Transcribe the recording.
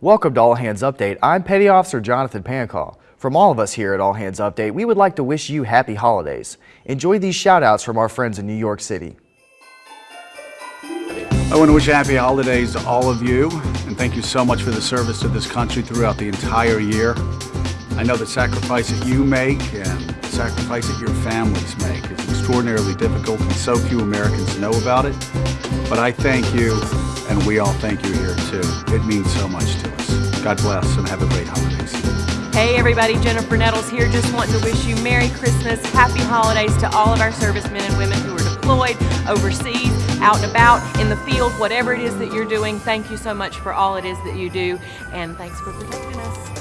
Welcome to All Hands Update. I'm Petty Officer Jonathan Pancall. From all of us here at All Hands Update, we would like to wish you happy holidays. Enjoy these shout outs from our friends in New York City. I want to wish happy holidays to all of you and thank you so much for the service to this country throughout the entire year. I know the sacrifice that you make and the sacrifice that your families make is extraordinarily difficult and so few Americans know about it. But I thank you and we all thank you here too. It means so much to us. God bless and have a great holiday. Hey everybody, Jennifer Nettles here. Just want to wish you Merry Christmas, Happy Holidays to all of our servicemen and women who are deployed, overseas, out and about, in the field, whatever it is that you're doing. Thank you so much for all it is that you do, and thanks for protecting us.